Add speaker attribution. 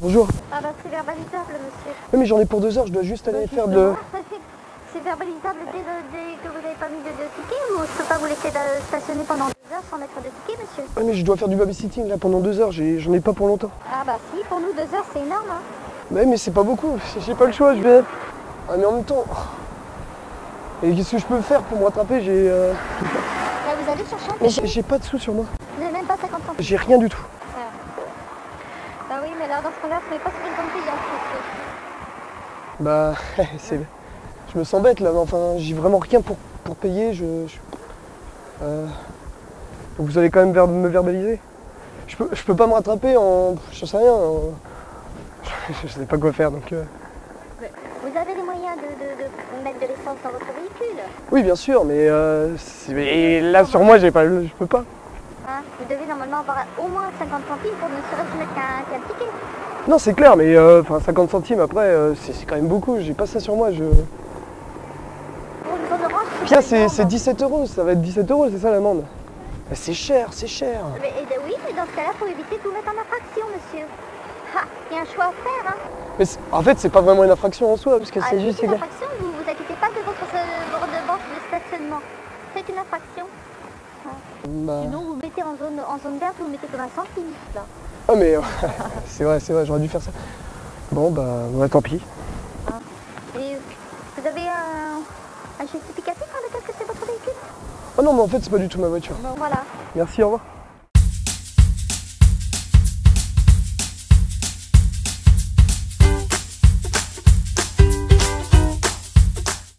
Speaker 1: Bonjour.
Speaker 2: Ah bah c'est verbalisable monsieur.
Speaker 1: Oui, mais j'en ai pour deux heures, je dois juste aller faire de...
Speaker 2: C'est verbalisable dès, le- dès que vous n'avez pas mis de, de ticket ou je peux pas vous laisser stationner pendant deux heures sans mettre de ticket monsieur
Speaker 1: Oui, mais je dois faire du babysitting là pendant deux heures, j'en ai pas pour longtemps.
Speaker 2: Ah bah si, pour nous deux heures c'est énorme hein.
Speaker 1: Mais, mais c'est pas beaucoup, j'ai pas le choix, je vais... Ah mais en même temps... Et qu'est-ce que je peux faire pour me rattraper J'ai... euh,
Speaker 2: Là vous allez chercher un
Speaker 1: j'ai pas de sous sur moi.
Speaker 2: Vous n'avez même pas 50 centimes.
Speaker 1: J'ai rien du tout.
Speaker 2: Bah oui mais là dans ce cas-là, ce n'est pas payante monsieur.
Speaker 1: Bah, c'est... Je me sens bête là, mais enfin, j'ai vraiment rien pour, pour payer, je... je- Euh, Donc vous allez quand même ver- me verbaliser? Je peux, je peux pas me rattraper en... Je sais rien, en- Je sais pas quoi faire, donc... euh,
Speaker 2: Vous avez les moyens de, de- de mettre de l'essence dans votre véhicule?
Speaker 1: Oui, bien sûr, mais, euh, mais là sur moi, j'ai pas, je peux pas.
Speaker 2: Hein Vous devez normalement avoir au moins 50 centimes pour ne serait-ce mettre qu'un ticket.
Speaker 1: Non, c'est clair, mais euh, enfin 50 centimes après, euh, c'est quand même beaucoup. J'ai pas ça sur moi. Je...
Speaker 2: Pour une zone orange,
Speaker 1: c'est
Speaker 2: énorme.
Speaker 1: c'est 17 euros. Ça va être 17 euros, c'est ça l'amende. Mais C'est cher, c'est cher.
Speaker 2: Mais, et de- oui, mais dans ce cas-là, il faut éviter de vous mettre en infraction, monsieur. Ha, il y a un choix à faire, hein.
Speaker 1: Mais en fait, c'est pas vraiment une infraction en soi, parce que
Speaker 2: Ah,
Speaker 1: c'est juste.
Speaker 2: c'est une infraction, vous vous inquiétez pas de votre euh, redevance de stationnement. C'est une infraction.
Speaker 1: Bah,
Speaker 2: Sinon, vous mettez en zone, en zone verte, vous mettez comme un centime, là.
Speaker 1: Ah, mais c'est vrai, c'est vrai, j'aurais dû faire ça. Bon, bah, tant pis.
Speaker 2: Et vous avez un, un justificatif hein, de qu'est-ce que c'est votre véhicule?
Speaker 1: Oh non, mais en fait, c'est pas du tout ma voiture.
Speaker 2: Bon, voilà.
Speaker 1: Merci, au revoir.